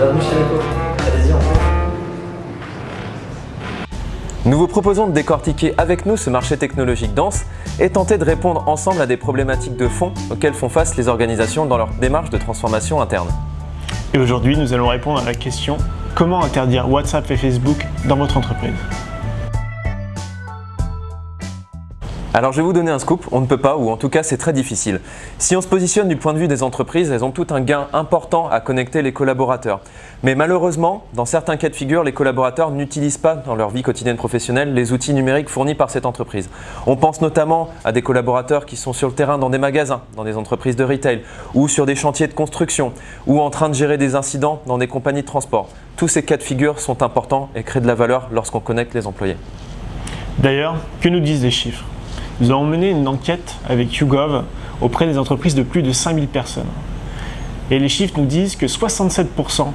Bienvenue chez. Allez-y. Nous vous proposons de décortiquer avec nous ce marché technologique dense et tenter de répondre ensemble à des problématiques de fond auxquelles font face les organisations dans leur démarche de transformation interne. Et aujourd'hui, nous allons répondre à la question comment interdire WhatsApp et Facebook dans votre entreprise? Alors je vais vous donner un scoop, on ne peut pas ou en tout cas c'est très difficile. Si on se positionne du point de vue des entreprises, elles ont tout un gain important à connecter les collaborateurs. Mais malheureusement, dans certains cas de figure, les collaborateurs n'utilisent pas dans leur vie quotidienne professionnelle les outils numériques fournis par cette entreprise. On pense notamment à des collaborateurs qui sont sur le terrain dans des magasins, dans des entreprises de retail ou sur des chantiers de construction ou en train de gérer des incidents dans des compagnies de transport. Tous ces cas de figure sont importants et créent de la valeur lorsqu'on connecte les employés. D'ailleurs, que nous disent les chiffres? Nous avons mené une enquête avec YouGov auprès des entreprises de plus de 5000 personnes. Et les chiffres nous disent que 67%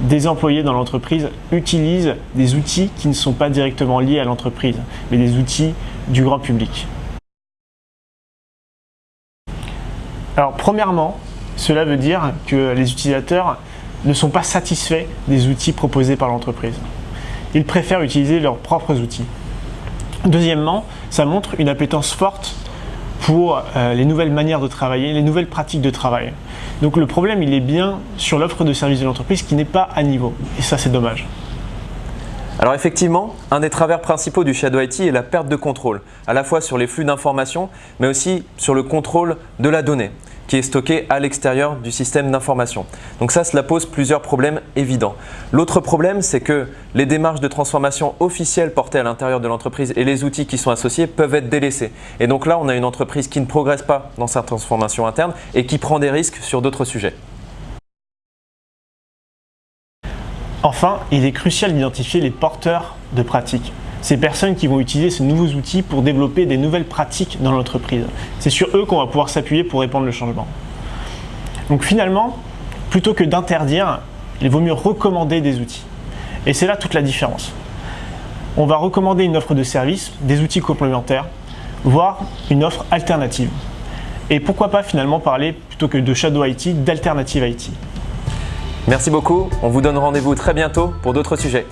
des employés dans l'entreprise utilisent des outils qui ne sont pas directement liés à l'entreprise, mais des outils du grand public. Alors premièrement, cela veut dire que les utilisateurs ne sont pas satisfaits des outils proposés par l'entreprise. Ils préfèrent utiliser leurs propres outils. Deuxièmement, ça montre une appétence forte pour euh, les nouvelles manières de travailler, les nouvelles pratiques de travail. Donc le problème, il est bien sur l'offre de service de l'entreprise qui n'est pas à niveau. Et ça, c'est dommage. Alors effectivement, un des travers principaux du Shadow IT est la perte de contrôle, à la fois sur les flux d'informations, mais aussi sur le contrôle de la donnée qui est stocké à l'extérieur du système d'information. Donc ça, cela pose plusieurs problèmes évidents. L'autre problème, c'est que les démarches de transformation officielles portées à l'intérieur de l'entreprise et les outils qui sont associés peuvent être délaissés. Et donc là, on a une entreprise qui ne progresse pas dans sa transformation interne et qui prend des risques sur d'autres sujets. Enfin, il est crucial d'identifier les porteurs de pratiques ces personnes qui vont utiliser ces nouveaux outils pour développer des nouvelles pratiques dans l'entreprise. C'est sur eux qu'on va pouvoir s'appuyer pour répandre le changement. Donc finalement, plutôt que d'interdire, il vaut mieux recommander des outils. Et c'est là toute la différence. On va recommander une offre de service, des outils complémentaires, voire une offre alternative. Et pourquoi pas finalement parler, plutôt que de Shadow IT, d'alternative IT. Merci beaucoup, on vous donne rendez-vous très bientôt pour d'autres sujets.